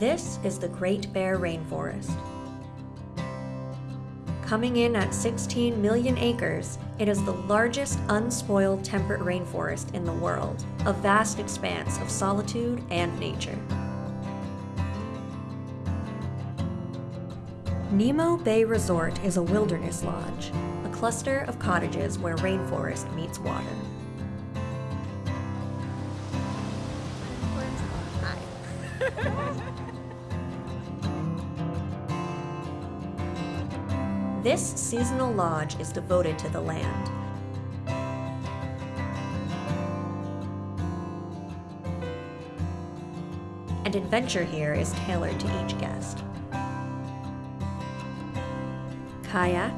This is the Great Bear Rainforest. Coming in at 16 million acres, it is the largest unspoiled temperate rainforest in the world, a vast expanse of solitude and nature. Nimmo Bay Resort is a wilderness lodge, a cluster of cottages where rainforest meets water. This seasonal lodge is devoted to the land. And adventure here is tailored to each guest. Kayak,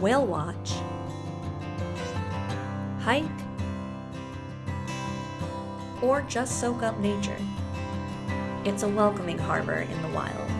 whale watch, hike, or just soak up nature. It's a welcoming harbor in the wild.